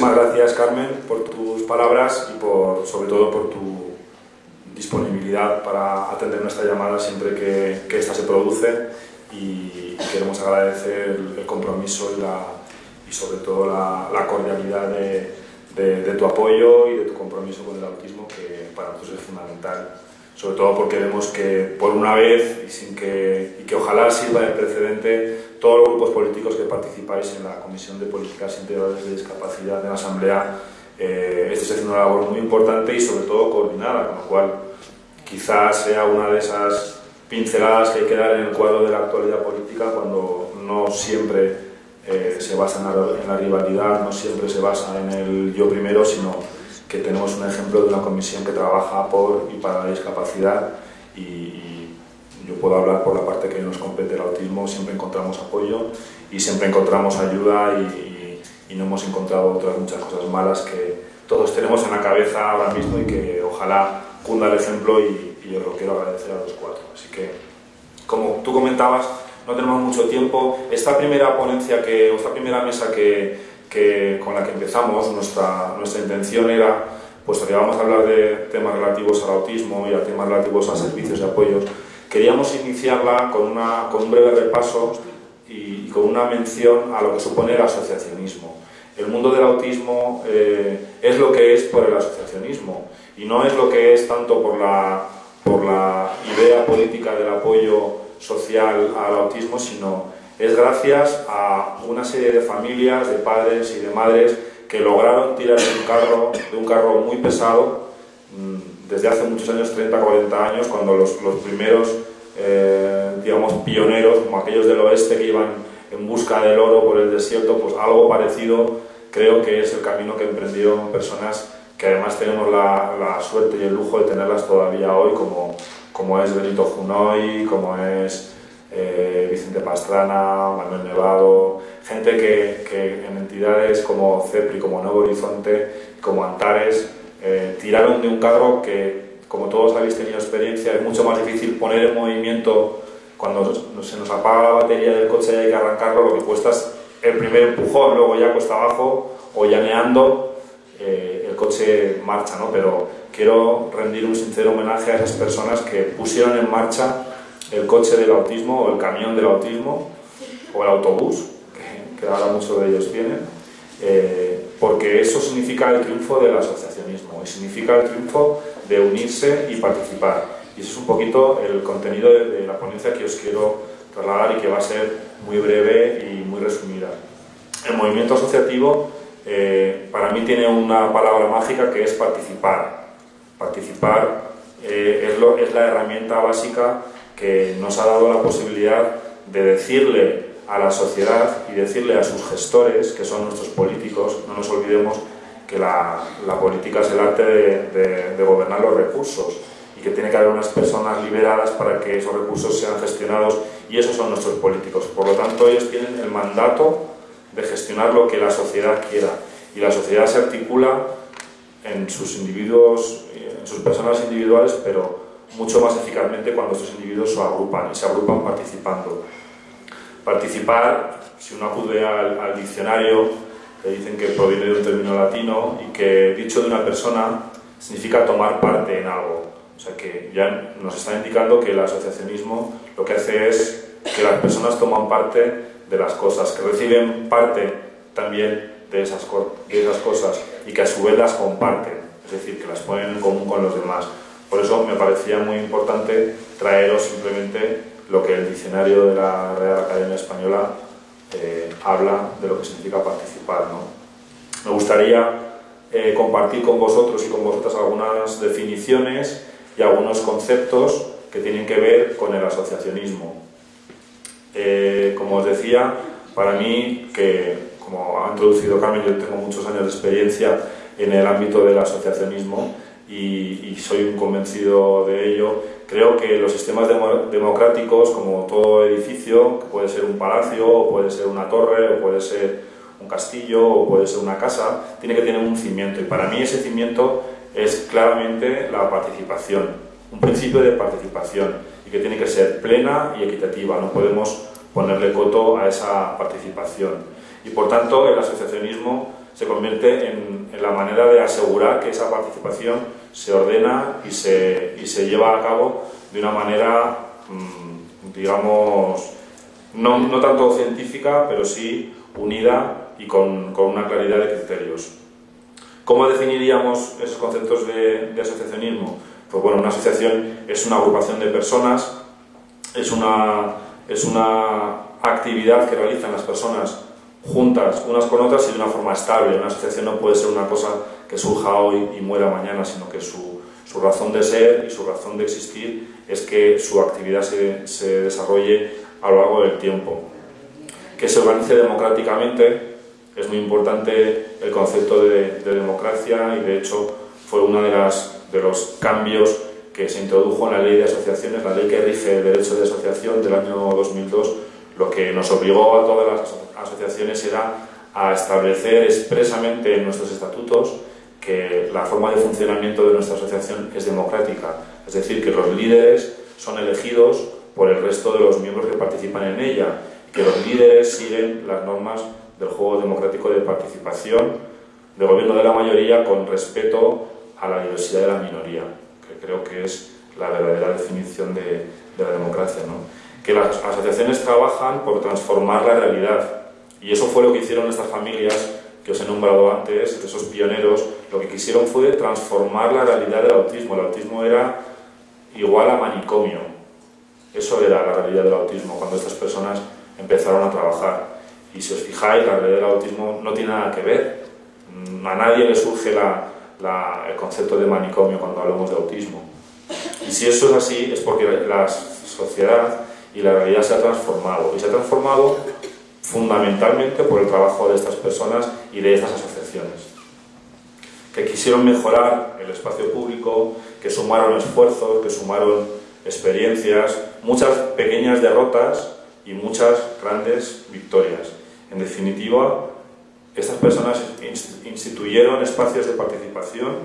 muchísimas gracias, Carmen, por tus palabras y por, sobre todo por tu disponibilidad para atender nuestra llamada siempre que, que esta se produce. Y, queremos agradecer el, compromiso y, la, y, sobre todo la, la cordialidad de, de, tu apoyo y de tu compromiso con el autismo que para nosotros es fundamental sobre todo porque vemos que por una vez y sin que, y que ojalá sirva de precedente todos los grupos políticos que participáis en la Comisión de Políticas Integrales de Discapacidad de la Asamblea eh, estáis haciendo una labor muy importante y sobre todo coordinada, con lo cual quizás sea una de esas pinceladas que hay que dar en el cuadro de la actualidad política cuando no siempre eh, se basa en la, rivalidad, no siempre se basa en el yo primero, sino que tenemos un ejemplo de una comisión que trabaja por y para la discapacidad y, yo puedo hablar por la parte que nos compete el autismo, siempre encontramos apoyo y siempre encontramos ayuda y, y no hemos encontrado otras muchas cosas malas que todos tenemos en la cabeza ahora mismo y que ojalá cunda el ejemplo y, y yo lo quiero agradecer a los cuatro. Así que, como tú comentabas, no tenemos mucho tiempo. Esta primera ponencia, que, esta primera mesa que, que, con la que empezamos, nuestra, nuestra intención era, puesto que vamos a hablar de temas relativos al autismo y a temas relativos a servicios y apoyos, queríamos iniciarla con, una, con un breve repaso y, con una mención a lo que supone el asociacionismo. El mundo del autismo eh, es lo que es por el asociacionismo y no es lo que es tanto por la por la idea política del apoyo social al autismo, sino es gracias a una serie de familias, de padres y de madres que lograron tirar de un carro, de un carro muy pesado mm, desde hace muchos años, 30, 40 años, cuando los, los primeros, eh, digamos, pioneros, como aquellos del oeste que iban en busca del oro por el desierto, pues algo parecido creo que es el camino que emprendieron personas que además tenemos la, la, suerte y el lujo de tenerlas todavía hoy, como, como es Benito Junoy, como es eh, Vicente Pastrana, Manuel Nevado, gente que, que, en entidades como CEPRI, como Nuevo Horizonte, como Antares, eh, tiraron de un carro que, como todos habéis tenido experiencia, es mucho más difícil poner en movimiento cuando se nos apaga la batería del coche y hay que arrancarlo, lo que cuesta es el primer empujón, luego ya cuesta abajo o llaneando eh, el coche marcha, ¿no? Pero quiero rendir un sincero homenaje a esas personas que pusieron en marcha el coche del autismo o el camión del autismo o el autobús, que, ahora muchos de ellos vienen, eh, porque eso significa el triunfo del asociacionismo y significa el triunfo de unirse y participar. Y eso es un poquito el contenido de, de la ponencia que os quiero trasladar y que va a ser muy breve y muy resumida. El movimiento asociativo eh, para mí tiene una palabra mágica que es participar. Participar eh, es, es la herramienta básica que nos ha dado la posibilidad de decirle a la sociedad y decirle a sus gestores, que son nuestros políticos, no nos olvidemos que la, política es el arte de, de, gobernar los recursos y que tiene que haber unas personas liberadas para que esos recursos sean gestionados y esos son nuestros políticos. Por lo tanto, ellos tienen el mandato de gestionar lo que la sociedad quiera. Y la sociedad se articula en sus individuos, en sus personas individuales, pero mucho más eficazmente cuando estos individuos se agrupan y se agrupan participando. Participar, si uno acude al, diccionario, le dicen que proviene de un término latino y que dicho de una persona significa tomar parte en algo. O sea que ya nos está indicando que el asociacionismo lo que hace es que las personas toman parte de las cosas, que reciben parte también de esas, de esas cosas y que a su vez las comparten, es decir, que las ponen en común con los demás. Por eso me parecía muy importante traeros simplemente lo que el diccionario de la Real Academia Española eh, habla de lo que significa participar. ¿no? Me gustaría eh, compartir con vosotros y con vosotras algunas definiciones y algunos conceptos que tienen que ver con el asociacionismo. Eh, como os decía, para mí, que como ha introducido Carmen, yo tengo muchos años de experiencia en el ámbito del asociacionismo y, soy un convencido de ello. Creo que los sistemas democráticos, como todo edificio, que puede ser un palacio, o puede ser una torre, o puede ser un castillo, o puede ser una casa, tiene que tener un cimiento. Y para mí ese cimiento es claramente la participación, un principio de participación que tiene que ser plena y equitativa, no podemos ponerle coto a esa participación. Y por tanto el asociacionismo se convierte en, la manera de asegurar que esa participación se ordena y se, y se lleva a cabo de una manera, mm, digamos, no, no, tanto científica, pero sí unida y con, con, una claridad de criterios. ¿Cómo definiríamos esos conceptos de, de asociacionismo? Pues bueno, una asociación es una agrupación de personas, es una, es una actividad que realizan las personas juntas unas con otras y de una forma estable. Una asociación no puede ser una cosa que surja hoy y muera mañana, sino que su, su razón de ser y su razón de existir es que su actividad se, se desarrolle a lo largo del tiempo. Que se organice democráticamente, es muy importante el concepto de, de democracia y de hecho fue uno de, las, de los cambios que se introdujo en la ley de asociaciones, la ley que rige el derecho de asociación del año 2002, lo que nos obligó a todas las asociaciones era a establecer expresamente en nuestros estatutos que la forma de funcionamiento de nuestra asociación es democrática, es decir, que los líderes son elegidos por el resto de los miembros que participan en ella, que los líderes siguen las normas del juego democrático de participación del gobierno de la mayoría con respeto a la diversidad de la minoría, que creo que es la verdadera definición de, de la democracia. ¿no? Que las asociaciones trabajan por transformar la realidad, y eso fue lo que hicieron estas familias que os he nombrado antes, esos pioneros, lo que quisieron fue transformar la realidad del autismo. El autismo era igual a manicomio. Eso era la realidad del autismo cuando estas personas empezaron a trabajar. Y si os fijáis, la realidad del autismo no tiene nada que ver. A nadie le surge el concepto de manicomio cuando hablamos de autismo. Y si eso es así, es porque la sociedad y la realidad se ha transformado. Y se ha transformado fundamentalmente por el trabajo de estas personas y de estas asociaciones, que quisieron mejorar el espacio público, que sumaron esfuerzos, que sumaron experiencias, muchas pequeñas derrotas y muchas grandes victorias. En definitiva, estas personas instituyeron espacios de participación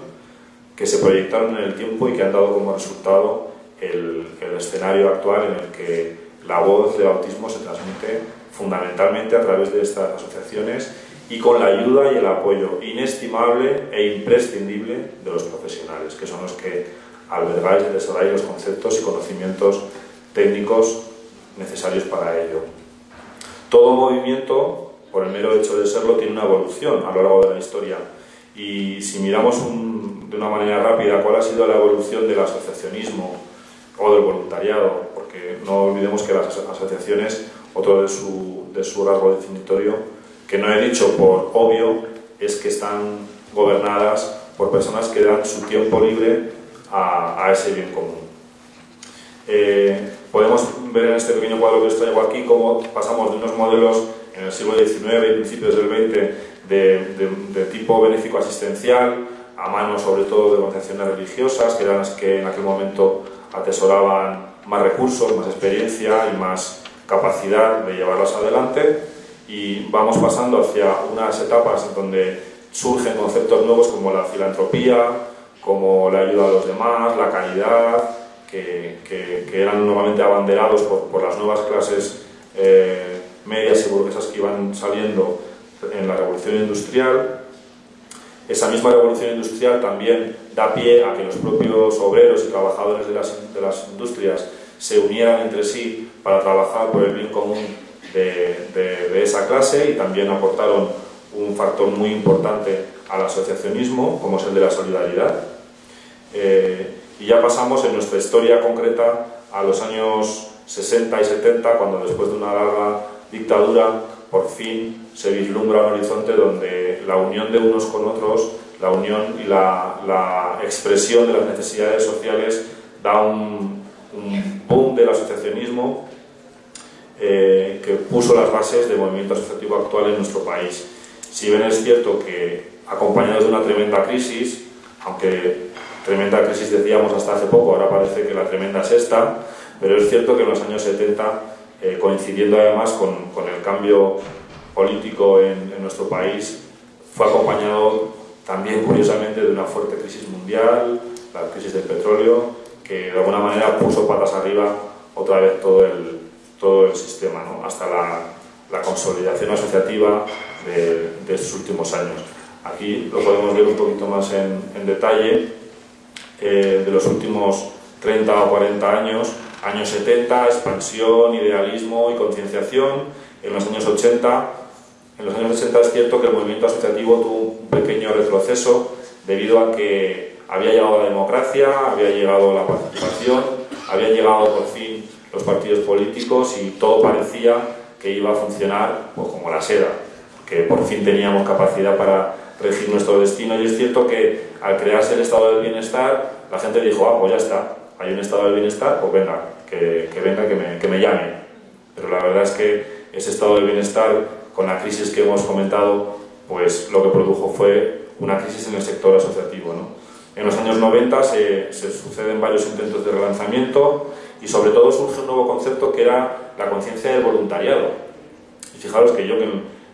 que se proyectaron en el tiempo y que han dado como resultado el, el escenario actual en el que la voz del autismo se transmite fundamentalmente a través de estas asociaciones y con la ayuda y el apoyo inestimable e imprescindible de los profesionales, que son los que albergáis y desarrolláis los conceptos y conocimientos técnicos necesarios para ello. Todo movimiento, por el mero hecho de serlo, tiene una evolución a lo largo de la historia. Y si miramos de una manera rápida cuál ha sido la evolución del asociacionismo o del voluntariado, porque no olvidemos que las asociaciones otro de su, de su rasgo definitorio, que no he dicho por obvio, es que están gobernadas por personas que dan su tiempo libre a, ese bien común. Eh, podemos ver en este pequeño cuadro que os aquí cómo pasamos de unos modelos en el siglo XIX y principios del XX de, tipo benéfico asistencial a manos sobre todo de organizaciones religiosas que eran las que en aquel momento atesoraban más recursos, más experiencia y más capacidad de llevarlas adelante y vamos pasando hacia unas etapas en donde surgen conceptos nuevos como la filantropía, como la ayuda a los demás, la caridad, que, eran nuevamente abanderados por, por las nuevas clases eh, medias y burguesas que iban saliendo en la revolución industrial. Esa misma revolución industrial también da pie a que los propios obreros y trabajadores de las, de las industrias se unieran entre sí para trabajar por el bien común de, de, esa clase y también aportaron un factor muy importante al asociacionismo, como es el de la solidaridad. Eh, y ya pasamos en nuestra historia concreta a los años 60 y 70, cuando después de una larga dictadura, por fin se vislumbra un horizonte donde la unión de unos con otros, la unión y la, expresión de las necesidades sociales da un, boom del asociacionismo eh, que puso las bases del movimiento asociativo actual en nuestro país. Si bien es cierto que acompañado de una tremenda crisis, aunque tremenda crisis decíamos hasta hace poco, ahora parece que la tremenda es esta, pero es cierto que en los años 70, eh, coincidiendo además con, el cambio político en nuestro país, fue acompañado también curiosamente de una fuerte crisis mundial, la crisis del petróleo, que de alguna manera puso patas arriba otra vez todo el, todo el sistema, ¿no? hasta la, la, consolidación asociativa de, de estos últimos años. Aquí lo podemos ver un poquito más en, detalle. Eh, de los últimos 30 o 40 años, años 70, expansión, idealismo y concienciación. En los años 80, en los años 80 es cierto que el movimiento asociativo tuvo un pequeño retroceso debido a que había llegado la democracia, había llegado la participación, había llegado por fin los partidos políticos y todo parecía que iba a funcionar pues, como la seda, que por fin teníamos capacidad para regir nuestro destino y es cierto que al crearse el estado del bienestar la gente dijo, ah, pues ya está, hay un estado del bienestar, pues venga, que, venga, que me, que me llame. Pero la verdad es que ese estado del bienestar, con la crisis que hemos comentado, pues lo que produjo fue una crisis en el sector asociativo. ¿no? En los años 90 se, se, suceden varios intentos de relanzamiento y sobre todo surge un nuevo concepto que era la conciencia del voluntariado. Y fijaros que yo, que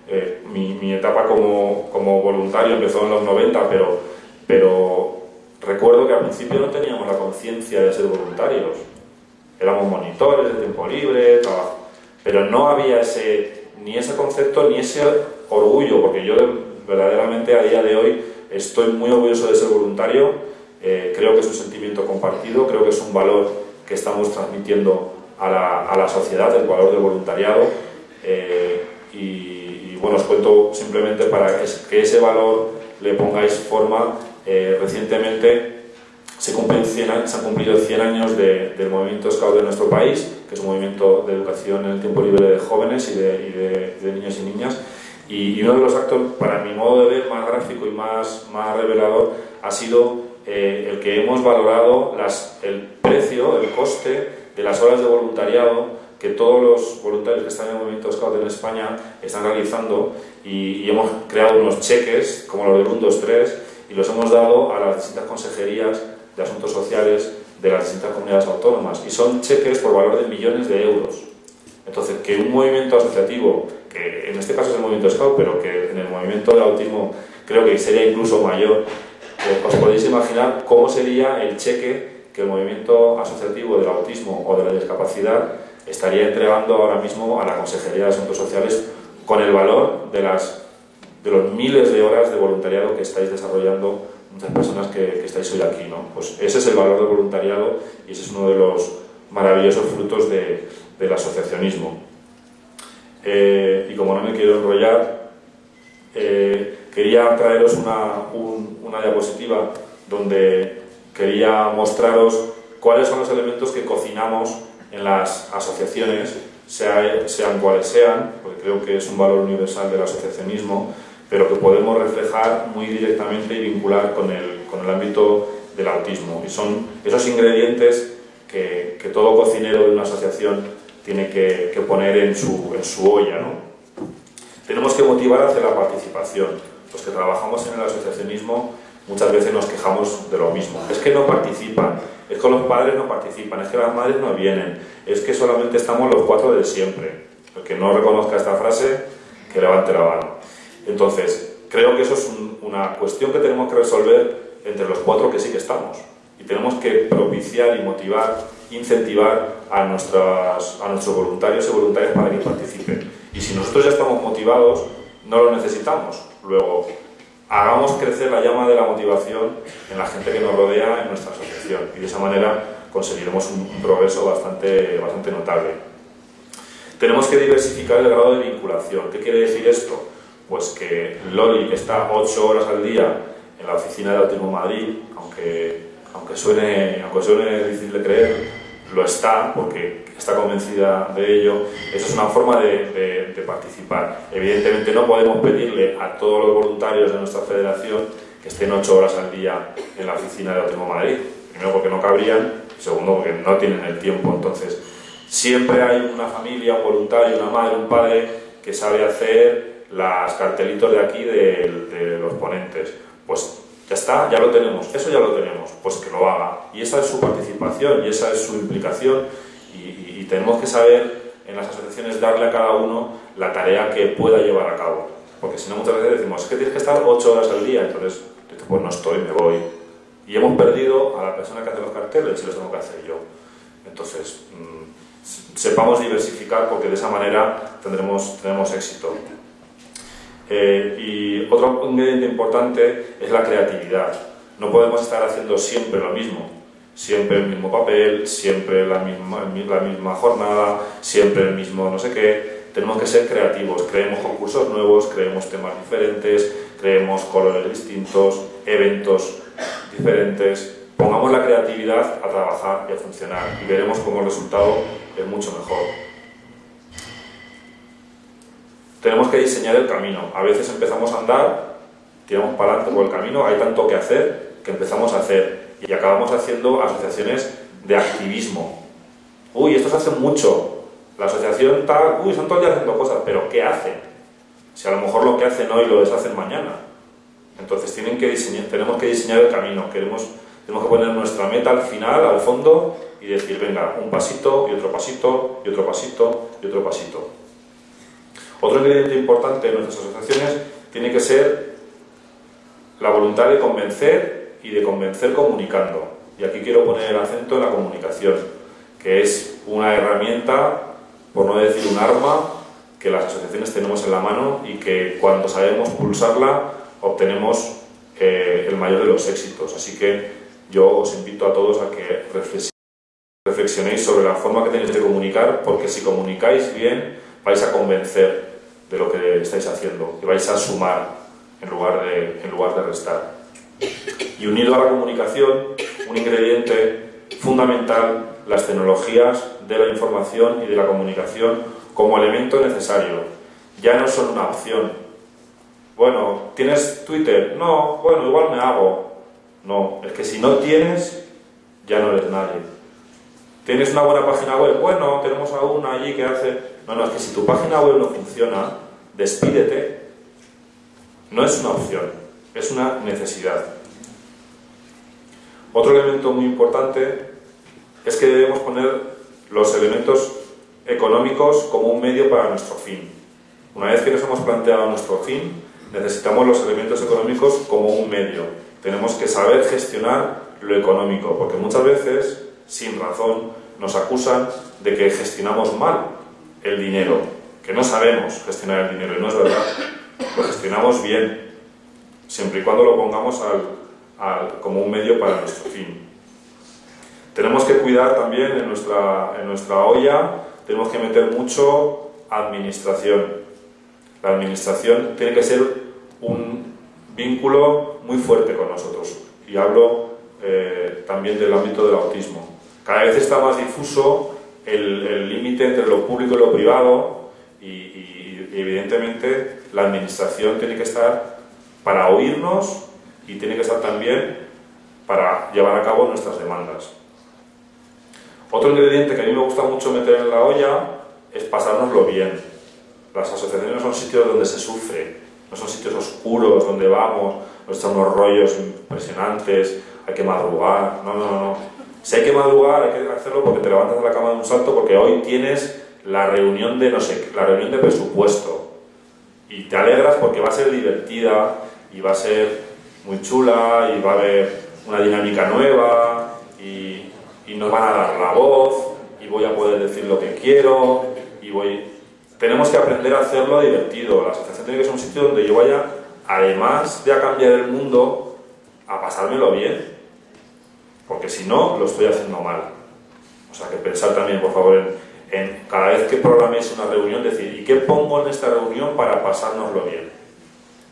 eh, mi, mi, etapa como, como, voluntario empezó en los 90, pero, pero recuerdo que al principio no teníamos la conciencia de ser voluntarios. Éramos monitores de tiempo libre, trabajo. Pero no había ese, ni ese concepto ni ese orgullo, porque yo verdaderamente a día de hoy estoy muy orgulloso de ser voluntario, eh, creo que es un sentimiento compartido, creo que es un valor que estamos transmitiendo a la, sociedad, el valor del voluntariado. Eh, y, bueno, os cuento simplemente para que, ese valor le pongáis forma. Eh, recientemente se, cumplen 100, se han cumplido 100 años del movimiento Scout de nuestro país, que es un movimiento de educación en el tiempo libre de jóvenes y de, de niños y niñas. Y, uno de los actos, para mi modo de ver, más gráfico y más, más revelador, ha sido eh, el que hemos valorado las, el precio, el coste de las horas de voluntariado que todos los voluntarios que están en el movimiento Scout en España están realizando y, hemos creado unos cheques, como los del 1, 2, 3, y los hemos dado a las distintas consejerías de asuntos sociales de las distintas comunidades autónomas. Y son cheques por valor de millones de euros. Entonces, que un movimiento asociativo que en este caso es el movimiento Scout, pero que en el movimiento de autismo creo que sería incluso mayor, eh, os podéis imaginar cómo sería el cheque que el movimiento asociativo del autismo o de la discapacidad estaría entregando ahora mismo a la Consejería de Asuntos Sociales con el valor de, las, de los miles de horas de voluntariado que estáis desarrollando muchas personas que, estáis hoy aquí. ¿no? Pues ese es el valor del voluntariado y ese es uno de los maravillosos frutos de, del asociacionismo. Eh, y como no me quiero enrollar, eh, quería traeros una, diapositiva donde quería mostraros cuáles son los elementos que cocinamos en las asociaciones, sean cuales sean, porque creo que es un valor universal del asociacionismo, pero que podemos reflejar muy directamente y vincular con el, con el ámbito del autismo. Y son esos ingredientes que, que todo cocinero de una asociación tiene que, poner en su, en su olla. ¿no? Tenemos que motivar hacia la participación. Los que trabajamos en el asociacionismo muchas veces nos quejamos de lo mismo. Es que no participan, es que los padres no participan, es que las madres no vienen, es que solamente estamos los cuatro de siempre. El que no reconozca esta frase, que levante la mano. Entonces, creo que eso es una cuestión que tenemos que resolver entre los cuatro que sí que estamos. Y tenemos que propiciar y motivar incentivar a, a nuestros voluntarios y voluntarias para que participen. Y si nosotros ya estamos motivados, no lo necesitamos. Luego, hagamos crecer la llama de la motivación en la gente que nos rodea en nuestra asociación y de esa manera conseguiremos un, progreso bastante, bastante notable. Tenemos que diversificar el grado de vinculación. ¿Qué quiere decir esto? Pues que Loli está 8 horas al día en la oficina de Autismo Madrid, aunque, aunque, suene, aunque suene difícil de creer, lo está porque está convencida de ello, esa es una forma de, participar. Evidentemente no podemos pedirle a todos los voluntarios de nuestra federación que estén ocho horas al día en la oficina de Autismo Madrid. Primero porque no cabrían, segundo porque no tienen el tiempo. Entonces, siempre hay una familia, un voluntario, una madre, un padre que sabe hacer las cartelitos de aquí de, de los ponentes. Pues ya está, ya lo tenemos, eso ya lo tenemos, pues que lo haga. Y esa es su participación y esa es su implicación y, tenemos que saber en las asociaciones darle a cada uno la tarea que pueda llevar a cabo. Porque si no muchas veces decimos, es que tienes que estar ocho horas al día, entonces, pues no estoy, me voy. Y hemos perdido a la persona que hace los carteles y los tengo que hacer yo. Entonces, mm, sepamos diversificar porque de esa manera tendremos, tendremos éxito. Eh, y otro ingrediente importante es la creatividad. No podemos estar haciendo siempre lo mismo, siempre el mismo papel, siempre la misma, la misma jornada, siempre el mismo no sé qué. Tenemos que ser creativos, creemos concursos nuevos, creemos temas diferentes, creemos colores distintos, eventos diferentes. Pongamos la creatividad a trabajar y a funcionar y veremos cómo el resultado es mucho mejor. Tenemos que diseñar el camino. A veces empezamos a andar, tiramos para adelante por el camino, hay tanto que hacer que empezamos a hacer y acabamos haciendo asociaciones de activismo. Uy, estos hacen mucho. La asociación tal, uy, están todo el día haciendo cosas, pero ¿qué hacen? Si a lo mejor lo que hacen hoy lo deshacen mañana. Entonces tienen que diseñar, tenemos que diseñar el camino, queremos, tenemos que poner nuestra meta al final, al fondo, y decir, venga, un pasito y otro pasito y otro pasito y otro pasito. Otro ingrediente importante en nuestras asociaciones tiene que ser la voluntad de convencer y de convencer comunicando. Y aquí quiero poner el acento en la comunicación, que es una herramienta, por no decir un arma, que las asociaciones tenemos en la mano y que cuando sabemos pulsarla obtenemos eh, el mayor de los éxitos. Así que yo os invito a todos a que reflexionéis sobre la forma que tenéis de comunicar, porque si comunicáis bien vais a convencer de lo que estáis haciendo y vais a sumar en lugar de, en lugar de restar. Y unido a la comunicación, un ingrediente fundamental, las tecnologías de la información y de la comunicación como elemento necesario. Ya no son una opción. Bueno, ¿tienes Twitter? No, bueno, igual me hago. No, es que si no tienes, ya no eres nadie. ¿Tienes una buena página web? Bueno, tenemos a una allí que hace no, no, es que si tu página web no funciona, despídete. No es una opción, es una necesidad. Otro elemento muy importante es que debemos poner los elementos económicos como un medio para nuestro fin. Una vez que nos hemos planteado nuestro fin, necesitamos los elementos económicos como un medio. Tenemos que saber gestionar lo económico, porque muchas veces, sin razón, nos acusan de que gestionamos mal el dinero, que no sabemos gestionar el dinero, y no es verdad. Lo gestionamos bien, siempre y cuando lo pongamos como un medio para nuestro fin. Tenemos que cuidar también en nuestra, en nuestra olla, tenemos que meter mucho administración. La administración tiene que ser un vínculo muy fuerte con nosotros. Y hablo eh, también del ámbito del autismo. Cada vez está más difuso el límite entre lo público y lo privado y, evidentemente la administración tiene que estar para oírnos y tiene que estar también para llevar a cabo nuestras demandas. Otro ingrediente que a mí me gusta mucho meter en la olla es pasárnoslo bien. Las asociaciones no son sitios donde se sufre, no son sitios oscuros donde vamos, nos echan unos rollos impresionantes, hay que madrugar. No, no, no. Si hay que madrugar, hay que hacerlo porque te levantas de la cama de un salto, porque hoy tienes la reunión de no sé, la reunión de presupuesto. Y te alegras porque va a ser divertida y va a ser muy chula y va a haber una dinámica nueva y, y nos van a dar la voz y voy a poder decir lo que quiero y voy... Tenemos que aprender a hacerlo divertido. La asociación tiene que ser un sitio donde yo vaya, además de a cambiar el mundo, a pasármelo bien porque si no, lo estoy haciendo mal. O sea, que pensar también, por favor, en, cada vez que programéis una reunión, decir, ¿y qué pongo en esta reunión para pasárnoslo bien?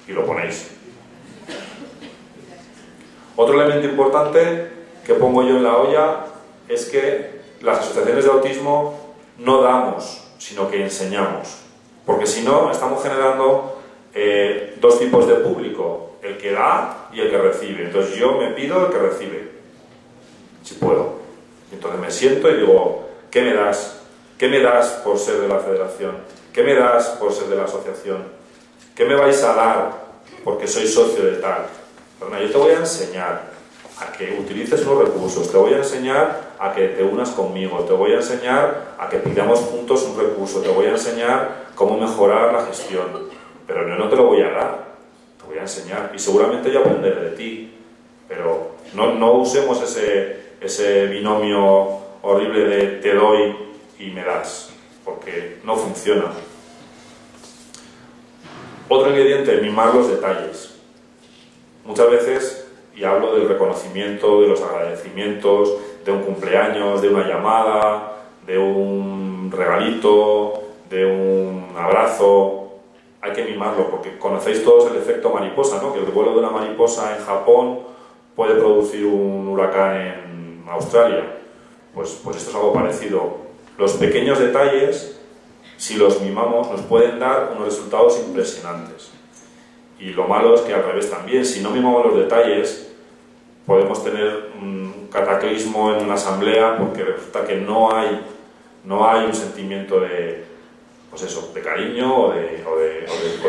Y lo ponéis. Otro elemento importante que pongo yo en la olla es que las asociaciones de autismo no damos, sino que enseñamos. Porque si no, estamos generando eh, dos tipos de público, el que da y el que recibe. Entonces yo me pido el que recibe si puedo. Entonces me siento y digo, ¿qué me das? ¿Qué me das por ser de la federación? ¿Qué me das por ser de la asociación? ¿Qué me vais a dar porque soy socio de tal? Bueno, yo te voy a enseñar a que utilices los recursos, te voy a enseñar a que te unas conmigo, te voy a enseñar a que pidamos juntos un recurso, te voy a enseñar cómo mejorar la gestión, pero no, no te lo voy a dar, te voy a enseñar y seguramente yo aprenderé de ti, pero no, no usemos ese, ese binomio horrible de te doy y me das, porque no funciona. Otro ingrediente, mimar los detalles. Muchas veces, y hablo del reconocimiento, de los agradecimientos, de un cumpleaños, de una llamada, de un regalito, de un abrazo, hay que mimarlo, porque conocéis todos el efecto mariposa, ¿no? que el vuelo de una mariposa en Japón puede producir un huracán en Australia. Pues, pues esto es algo parecido. Los pequeños detalles, si los mimamos, nos pueden dar unos resultados impresionantes. Y lo malo es que al revés también, si no mimamos los detalles, podemos tener un cataclismo en una asamblea porque resulta que no hay, no hay un sentimiento de, pues eso, de cariño o de,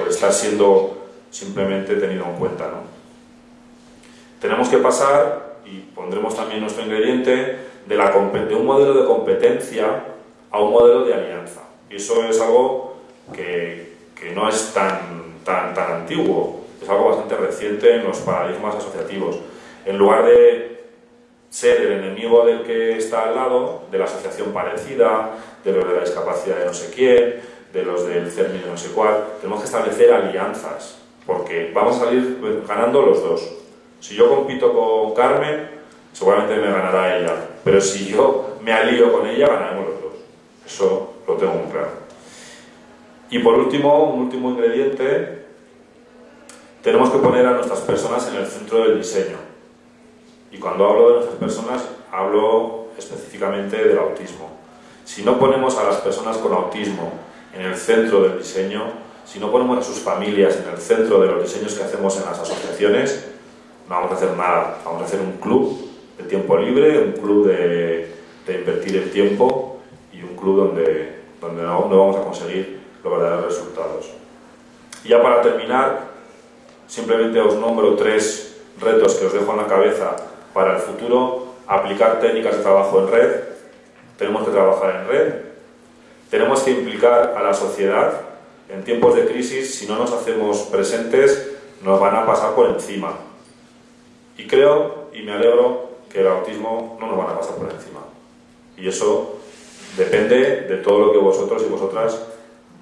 estar siendo simplemente tenido en cuenta. ¿no? Tenemos que pasar, y pondremos también nuestro ingrediente, de, la, de un modelo de competencia a un modelo de alianza. Y eso es algo que, que no es tan, tan, tan antiguo, es algo bastante reciente en los paradigmas asociativos. En lugar de ser el enemigo del que está al lado, de la asociación parecida, de los de la discapacidad de no sé quién, de los del CERMI de no sé cuál, tenemos que establecer alianzas, porque vamos a salir ganando los dos. Si yo compito con Carmen, seguramente me ganará ella, pero si yo me alío con ella, ganaremos los. Eso lo tengo muy claro. Y por último, un último ingrediente, tenemos que poner a nuestras personas en el centro del diseño. Y cuando hablo de nuestras personas, hablo específicamente del autismo. Si no ponemos a las personas con autismo en el centro del diseño, si no ponemos a sus familias en el centro de los diseños que hacemos en las asociaciones, no vamos a hacer nada. Vamos a hacer un club de tiempo libre, un club de, invertir el tiempo club donde, donde no, vamos a conseguir los verdaderos resultados. Y ya para terminar, simplemente os nombro tres retos que os dejo en la cabeza para el futuro. Aplicar técnicas de trabajo en red. Tenemos que trabajar en red tenemos que implicar a la sociedad. En tiempos de crisis, si no nos hacemos presentes, nos van a pasar por encima. Y creo y me alegro que el autismo no nos van a pasar por encima. Y eso depende de todo lo que vosotros y vosotras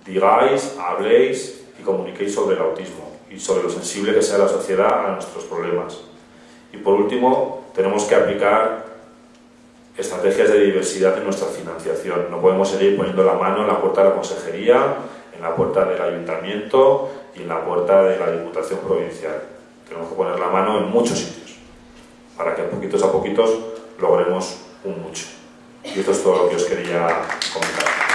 digáis, habléis y comuniquéis sobre el autismo y sobre lo sensible que sea la sociedad a nuestros problemas. Y por último, tenemos que aplicar estrategias de diversidad en nuestra financiación. No podemos seguir poniendo la mano en la puerta de la consejería, en la puerta del ayuntamiento y en la puerta de la Diputación Provincial. Tenemos que poner la mano en muchos sitios para que poquitos a poquitos logremos un mucho. Y esto es todo lo que os quería comentar.